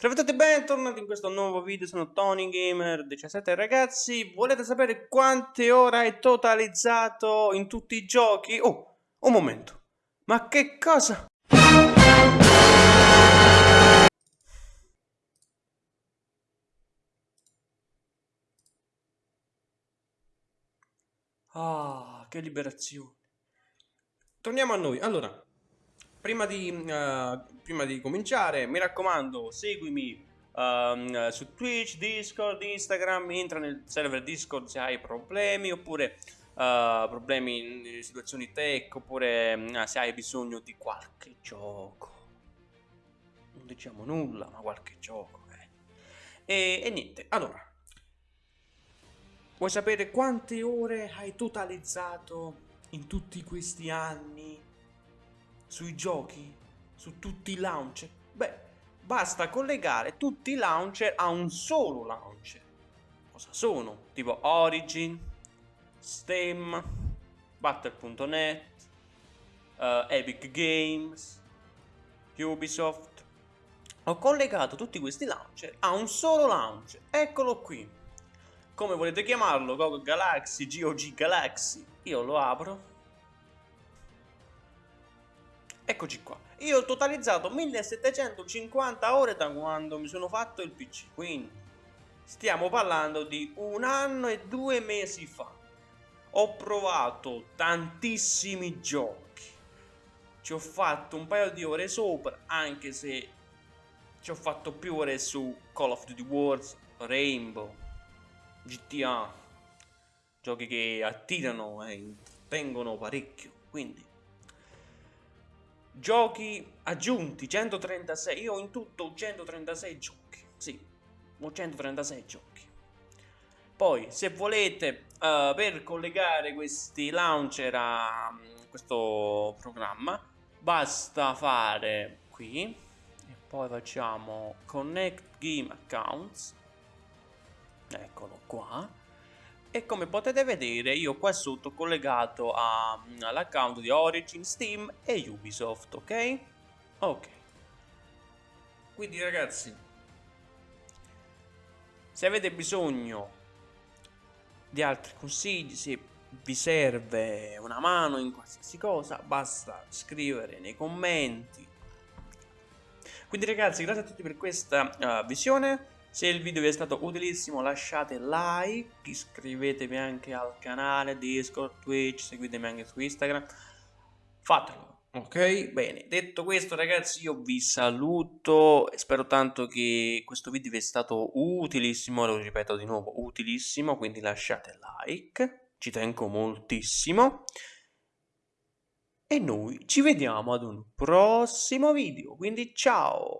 Salve e bentornati in questo nuovo video, sono Tony Gamer 17 ragazzi, volete sapere quante ore hai totalizzato in tutti i giochi? Oh, un momento, ma che cosa? Ah, che liberazione. Torniamo a noi, allora, prima di, uh, prima di cominciare, mi raccomando, seguimi uh, su Twitch, Discord, Instagram, entra nel server Discord se hai problemi, oppure uh, problemi in situazioni tech, oppure uh, se hai bisogno di qualche gioco. Non diciamo nulla, ma qualche gioco. Eh. E, e niente, allora. Vuoi sapere quante ore hai totalizzato in tutti questi anni sui giochi, su tutti i launcher? Beh, basta collegare tutti i launcher a un solo launcher. Cosa sono? Tipo Origin, Steam, Battle.net, uh, Epic Games, Ubisoft. Ho collegato tutti questi launcher a un solo launcher. Eccolo qui. Come volete chiamarlo? GOG Galaxy, GOG Galaxy. Io lo apro Eccoci qua. Io ho totalizzato 1750 ore da quando mi sono fatto il PC, quindi stiamo parlando di un anno e due mesi fa. Ho provato tantissimi giochi. Ci ho fatto un paio di ore sopra, anche se ci ho fatto più ore su Call of Duty Wars, Rainbow, GTA. Giochi che attirano e intrattengono parecchio, quindi Giochi aggiunti, 136. Io ho in tutto 136 giochi. Sì, ho 136 giochi. Poi, se volete, uh, per collegare questi launcher a um, questo programma, basta fare qui e poi facciamo Connect Game Accounts. Eccolo qua e come potete vedere io qua sotto ho collegato all'account di Origin, Steam e Ubisoft, ok? Ok. Quindi ragazzi, se avete bisogno di altri consigli, se vi serve una mano in qualsiasi cosa, basta scrivere nei commenti. Quindi ragazzi, grazie a tutti per questa uh, visione. Se il video vi è stato utilissimo lasciate like, iscrivetevi anche al canale Discord, Twitch, seguitemi anche su Instagram, fatelo. Ok, bene, detto questo ragazzi io vi saluto, spero tanto che questo video vi è stato utilissimo, lo ripeto di nuovo, utilissimo, quindi lasciate like, ci tengo moltissimo. E noi ci vediamo ad un prossimo video, quindi ciao!